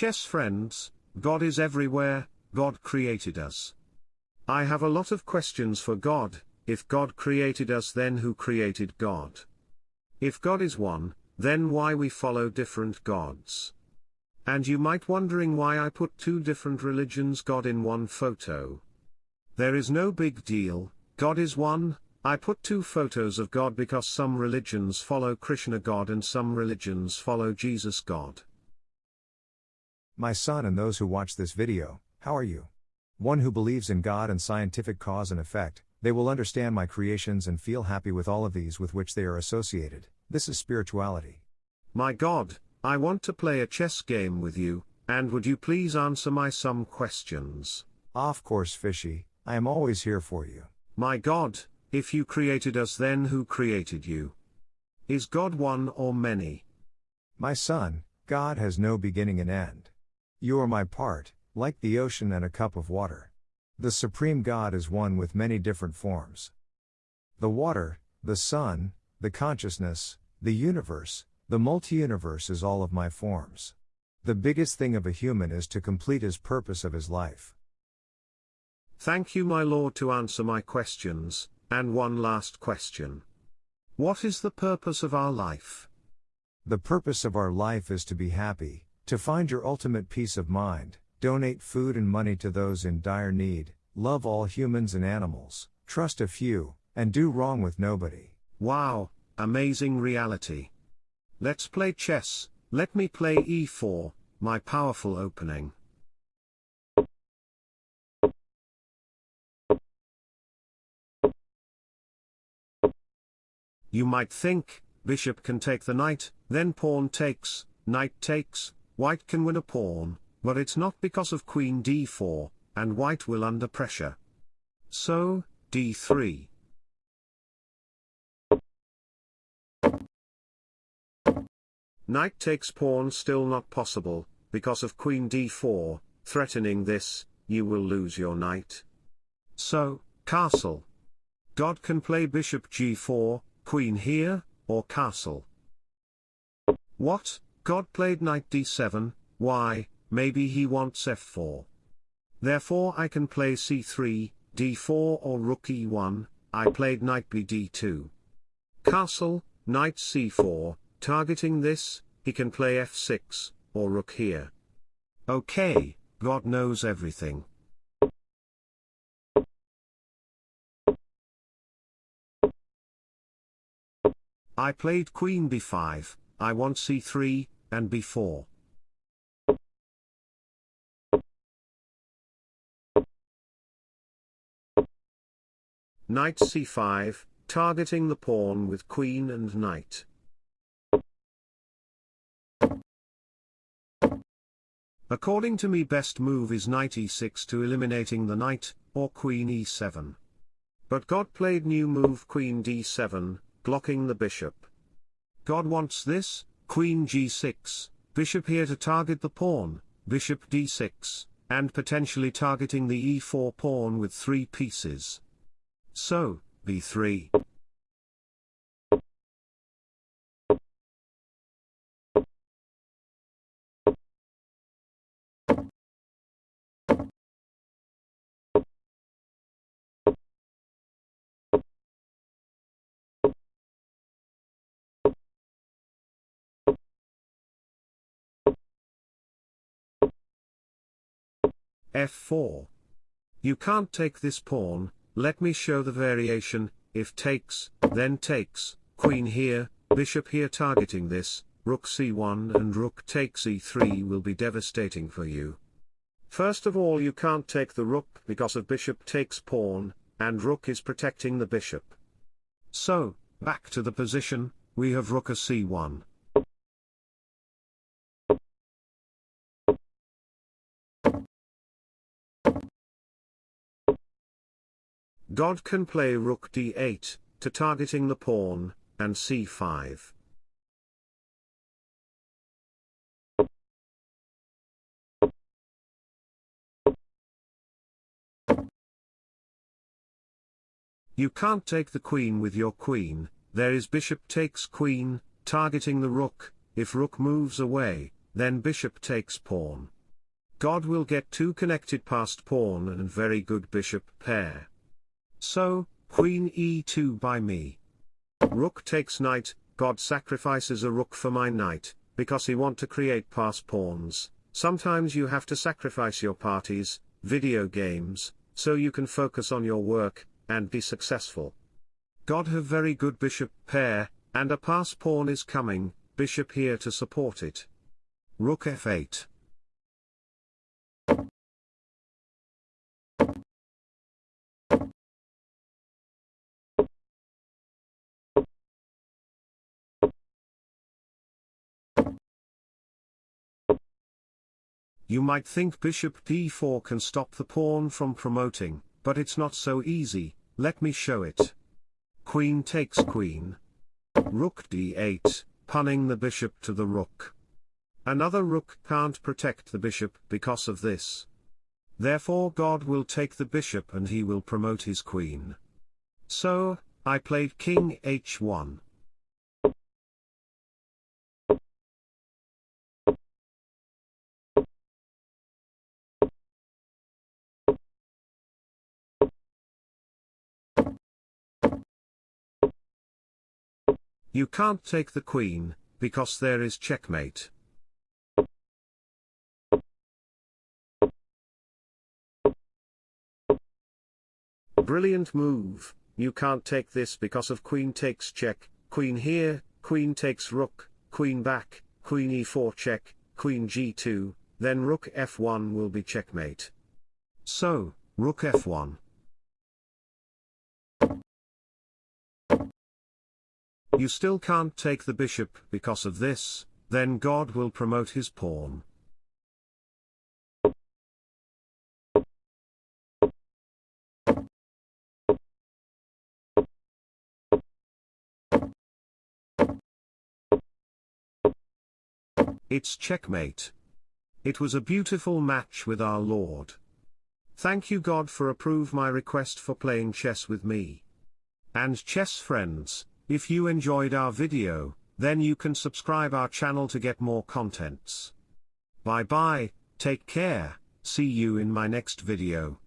chess friends, God is everywhere, God created us. I have a lot of questions for God, if God created us then who created God? If God is one, then why we follow different gods? And you might wondering why I put two different religions God in one photo. There is no big deal, God is one, I put two photos of God because some religions follow Krishna God and some religions follow Jesus God. My son and those who watch this video, how are you? One who believes in God and scientific cause and effect, they will understand my creations and feel happy with all of these with which they are associated. This is spirituality. My God, I want to play a chess game with you, and would you please answer my some questions? Of course, Fishy, I am always here for you. My God, if you created us then who created you? Is God one or many? My son, God has no beginning and end. You are my part, like the ocean and a cup of water. The Supreme God is one with many different forms. The water, the sun, the consciousness, the universe, the multi-universe is all of my forms. The biggest thing of a human is to complete his purpose of his life. Thank you my Lord to answer my questions, and one last question. What is the purpose of our life? The purpose of our life is to be happy, to find your ultimate peace of mind, donate food and money to those in dire need, love all humans and animals, trust a few, and do wrong with nobody. Wow, amazing reality. Let's play chess, let me play e4, my powerful opening. You might think, bishop can take the knight, then pawn takes, knight takes, white can win a pawn, but it's not because of queen d4, and white will under pressure. So, d3. Knight takes pawn still not possible, because of queen d4, threatening this, you will lose your knight. So, castle. God can play bishop g4, queen here, or castle. What, God played knight d7, why, maybe he wants f4. Therefore I can play c3, d4 or rook e1, I played knight b d2. Castle, knight c4, targeting this, he can play f6, or rook here. Okay, God knows everything. I played queen b5, I want c3, and b4. Knight c5, targeting the pawn with queen and knight. According to me best move is knight e6 to eliminating the knight, or queen e7. But God played new move queen d7, blocking the bishop. God wants this, queen g6, bishop here to target the pawn, bishop d6, and potentially targeting the e4 pawn with three pieces. So, b3. F4. You can't take this pawn, let me show the variation, if takes, then takes, queen here, bishop here targeting this, rook c1 and rook takes e3 will be devastating for you. First of all you can't take the rook because of bishop takes pawn, and rook is protecting the bishop. So, back to the position, we have rook a c1. God can play rook d8, to targeting the pawn, and c5. You can't take the queen with your queen, there is bishop takes queen, targeting the rook, if rook moves away, then bishop takes pawn. God will get two connected passed pawn and very good bishop pair. So, queen e2 by me. Rook takes knight, God sacrifices a rook for my knight, because he want to create pass pawns. Sometimes you have to sacrifice your parties, video games, so you can focus on your work, and be successful. God have very good bishop pair, and a pass pawn is coming, bishop here to support it. Rook f8. You might think bishop d4 can stop the pawn from promoting, but it's not so easy, let me show it. Queen takes queen. Rook d8, pinning the bishop to the rook. Another rook can't protect the bishop because of this. Therefore God will take the bishop and he will promote his queen. So, I played king h1. You can't take the queen, because there is checkmate. Brilliant move, you can't take this because of queen takes check, queen here, queen takes rook, queen back, queen e4 check, queen g2, then rook f1 will be checkmate. So, rook f1. You still can't take the bishop because of this, then God will promote his pawn. It's checkmate. It was a beautiful match with our Lord. Thank you God for approve my request for playing chess with me. And chess friends, if you enjoyed our video, then you can subscribe our channel to get more contents. Bye bye, take care, see you in my next video.